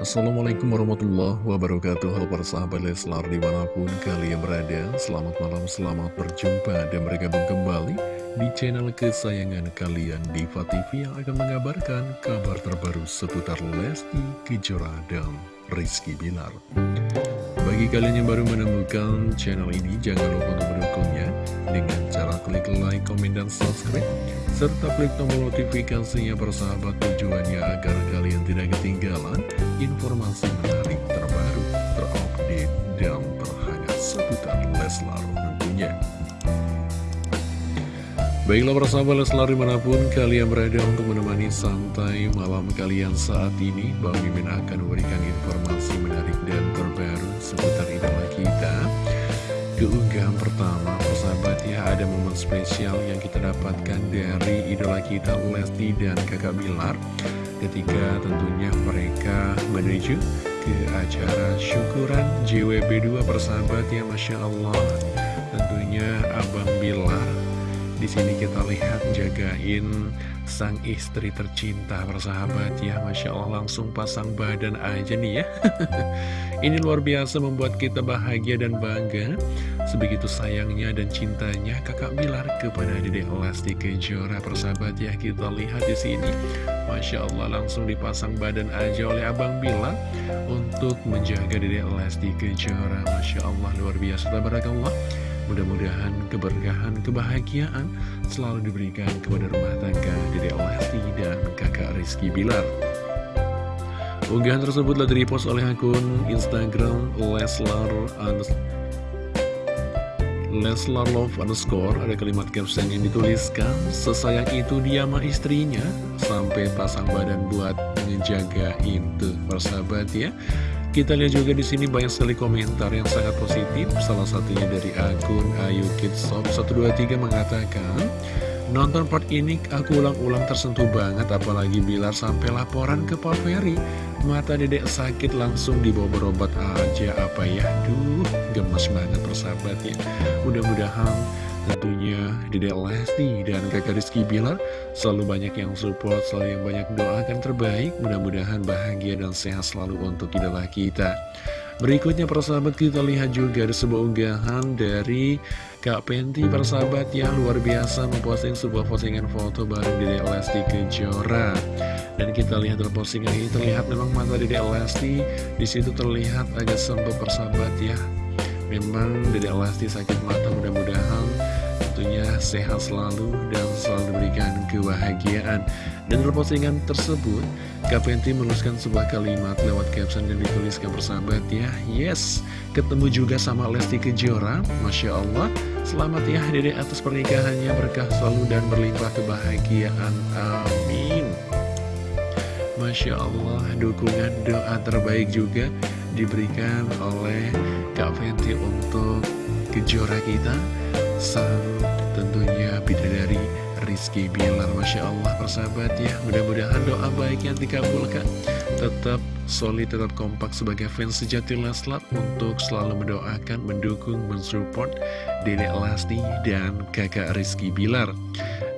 Assalamualaikum warahmatullahi wabarakatuh. Halo para sahabat Leslar di mana pun kalian berada Selamat malam, selamat berjumpa dan bergabung kembali Di channel kesayangan kalian Diva TV yang akan mengabarkan kabar terbaru seputar Lesti Kejora dan Rizky Bilar Bagi kalian yang baru menemukan channel ini Jangan lupa untuk mendukungnya Dengan cara klik like, komen, dan subscribe serta klik tombol notifikasinya bersahabat tujuannya agar kalian tidak ketinggalan informasi menarik terbaru, terupdate, dan terhangat seputar Leslar tentunya. Baiklah persahabat Leslar di mana pun kalian berada untuk menemani santai malam kalian saat ini Bang Mimin akan memberikan informasi menarik dan terbaru keunggahan pertama persahabat ya ada momen spesial yang kita dapatkan dari idola kita Lesti dan kakak Bilar. Ketika tentunya mereka menuju ke acara syukuran JWB2 persahabat ya Masya Allah. Tentunya Abang Bilar di sini kita lihat jagain sang istri tercinta persahabat ya. Masya Allah langsung pasang badan aja nih ya. Ini luar biasa membuat kita bahagia dan bangga. Sebegitu sayangnya dan cintanya kakak Bilar kepada Dedek Lesti Kejora persahabat ya. Kita lihat di sini. Masya Allah langsung dipasang badan aja oleh Abang Bilar Untuk menjaga Dedek Lesti Kejora. Masya Allah luar biasa. Tabarakallah Mudah-mudahan keberkahan, kebahagiaan selalu diberikan kepada rumah tangga Dede Lesti dan kakak Rizky Bilar. Unggahan tersebut telah direpost oleh akun Instagram Leslar Leslar Love underscore Ada kalimat caption yang dituliskan Sesayang itu dia sama istrinya Sampai pasang badan buat ngejagain tuh persahabat ya kita lihat juga di sini banyak sekali komentar yang sangat positif. Salah satunya dari akun Ayu Kidshop 123 mengatakan, Nonton part ini aku ulang-ulang tersentuh banget apalagi Bilar sampai laporan ke Pak Ferry. Mata dedek sakit langsung dibawa berobat aja apa ya. Duh, gemes banget persahabat ya. Mudah-mudahan tentunya Dedek Lesti dan kakak Rizky Bilar. Selalu banyak yang support, selalu yang banyak doakan terbaik, mudah-mudahan bahagia dan sehat selalu untuk idola kita. Berikutnya persahabat kita lihat juga ada sebuah unggahan dari Kak Penti persahabat yang luar biasa memposting sebuah postingan foto bareng Dedek Lesti Kejora. Dan kita lihat dalam postingan ini terlihat memang mata Dedek Lesti. Di situ terlihat agak sempit persahabat ya. Memang Dedek Lesti sakit mata sehat selalu dan selalu diberikan kebahagiaan. Dan dalam postingan tersebut, Kapenti menuliskan sebuah kalimat lewat caption yang dituliskan bersahabat ya. Yes, ketemu juga sama Lesti Kejora, Masya Allah. Selamat ya dedek atas pernikahannya, berkah selalu dan berlimpah kebahagiaan. Amin. Masya Allah, dukungan doa terbaik juga diberikan oleh Kak Fenty untuk kejora kita sang tentunya bidadari Rizky Bilar Masya Allah persahabat ya. Mudah-mudahan doa baik yang dikabulkan. Tetap solid, tetap kompak sebagai fans sejati Leslar untuk selalu mendoakan, mendukung, mensupport Dedek Lesti dan kakak Rizky Bilar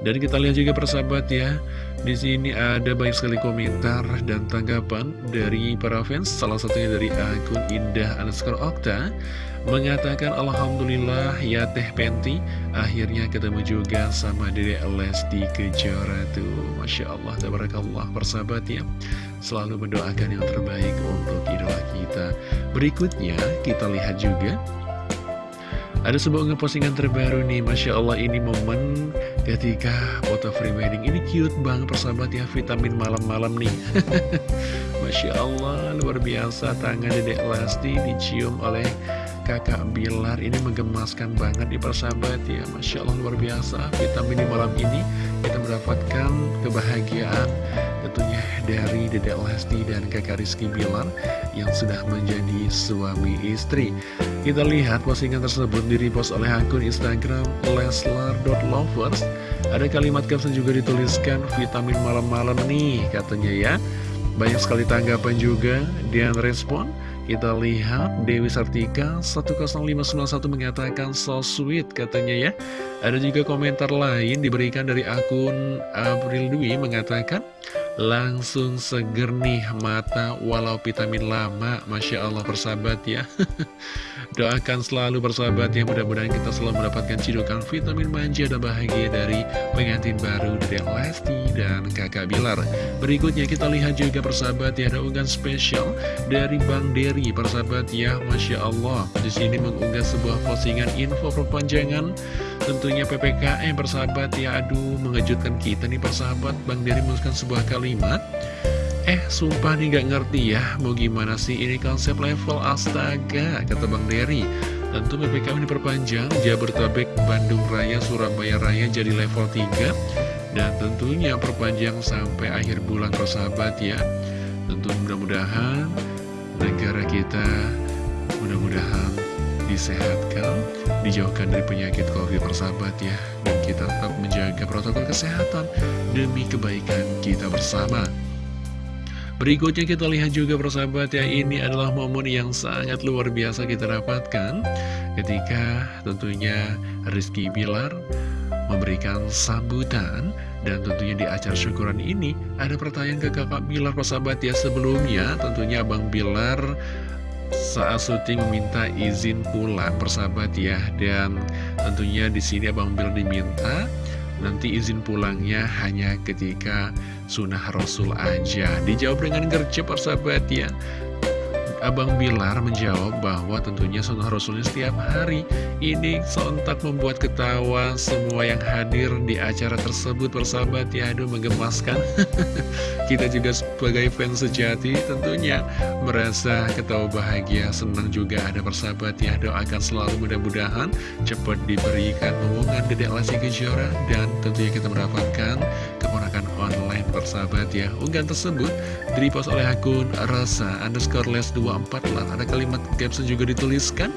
dan kita lihat juga persahabat ya. Di sini ada banyak sekali komentar dan tanggapan dari para fans. Salah satunya dari akun Indah underscore Okta. Mengatakan Alhamdulillah ya Teh Penti. Akhirnya ketemu juga sama Dede Lesti Kejora tuh. Masya Allah, Tabarakallah persahabat ya. Selalu mendoakan yang terbaik untuk idola kita. Berikutnya kita lihat juga. Ada sebuah postingan terbaru nih. Masya Allah ini momen ketika foto free wedding Ini cute banget persahabat ya vitamin malam-malam nih. Masya Allah luar biasa tangan dedek Lesti dicium oleh kakak Bilar ini menggemaskan banget di persahabat ya. Masya Allah luar biasa. Vitamin di malam ini kita mendapatkan kebahagiaan tentunya dari Dedek Lesti dan kakak Rizky Bilar yang sudah menjadi suami istri. Kita lihat postingan tersebut direpost oleh akun Instagram leslar.lovers ada kalimat caption juga dituliskan vitamin malam-malam nih katanya ya. Banyak sekali tanggapan juga dan respon kita lihat Dewi Sartika 10591 mengatakan so sweet katanya ya. Ada juga komentar lain diberikan dari akun April Dwi mengatakan Langsung seger nih mata walau vitamin lama. Masya Allah persahabat ya. Doakan selalu persahabat ya. Mudah-mudahan kita selalu mendapatkan cidukan vitamin manja dan bahagia dari pengantin baru dari Lesti dan kakak Bilar. Berikutnya kita lihat juga persahabat ya Ada unggahan spesial dari Bang Dery persahabat ya. Masya Allah di sini mengunggah sebuah postingan info perpanjangan Tentunya PPKM persahabat ya Aduh mengejutkan kita nih persahabat. Bang Dery menuliskan sebuah kalimat. Eh sumpah nih gak ngerti ya Mau gimana sih ini konsep level astaga Kata Bang Dery. Tentu PPKM diperpanjang Jabodetabek, Bandung Raya, Surabaya Raya jadi level 3 Dan tentunya perpanjang sampai akhir bulan persahabat ya. Tentu mudah-mudahan negara kita mudah-mudahan disehatkan, dijauhkan dari penyakit COVID persahabat ya. Dan kita tetap menjaga protokol kesehatan demi kebaikan kita bersama. Berikutnya kita lihat juga persahabat ya, ini adalah momen yang sangat luar biasa kita dapatkan ketika tentunya Rizky Bilar memberikan sambutan dan tentunya di acara syukuran ini ada pertanyaan ke kakak Bilar persahabat ya sebelumnya tentunya Abang Bilar saat syuting meminta izin pulang persahabat ya dan tentunya di sini Abang Bill diminta nanti izin pulangnya hanya ketika sunnah Rasul aja. Dijawab dengan gercep persahabat ya Abang Bilar menjawab bahwa tentunya sunnah Rasulnya setiap hari Ini sontak membuat ketawa semua yang hadir di acara tersebut. Persahabat ya, aduh menggemaskan. Kita juga sebagai fans sejati tentunya merasa ketawa bahagia Senang juga ada persahabat ya, doakan selalu mudah-mudahan Cepat diberikan omongan Dedek Lesti Kejora Dan tentunya kita mendapatkan persahabat ya. Unggahan tersebut direpost oleh akun rasa underscore les 2 24 lah. Ada kalimat caption juga dituliskan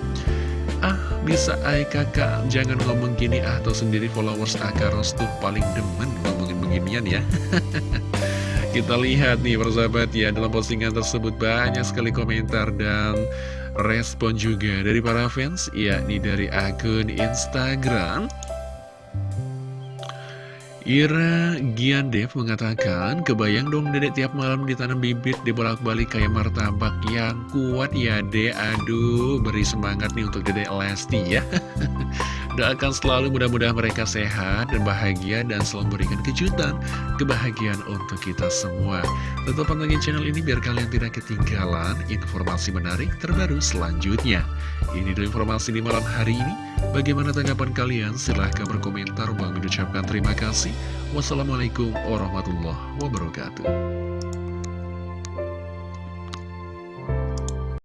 Ah bisa ay kakak. Jangan ngomong gini ah Atau sendiri followers Akaros tuh paling demen ngomongin beginian ya. Kita lihat nih persahabat ya. Dalam postingan tersebut banyak sekali komentar dan respon juga dari para fans yakni dari akun Instagram Ira Giandev mengatakan, kebayang dong dedek tiap malam ditanam bibit dibolak-balik kayak martabak yang kuat ya dek. Aduh, beri semangat nih untuk dedek Lesti ya. Doakan selalu mudah-mudahan mereka sehat dan bahagia dan selalu memberikan kejutan, kebahagiaan untuk kita semua. Tetap pantengin channel ini biar kalian tidak ketinggalan informasi menarik terbaru selanjutnya. Ini dulu informasi di malam hari ini. Bagaimana tanggapan kalian? Silahkan berkomentar. Bang mengucapkan terima kasih. Wassalamualaikum warahmatullahi wabarakatuh.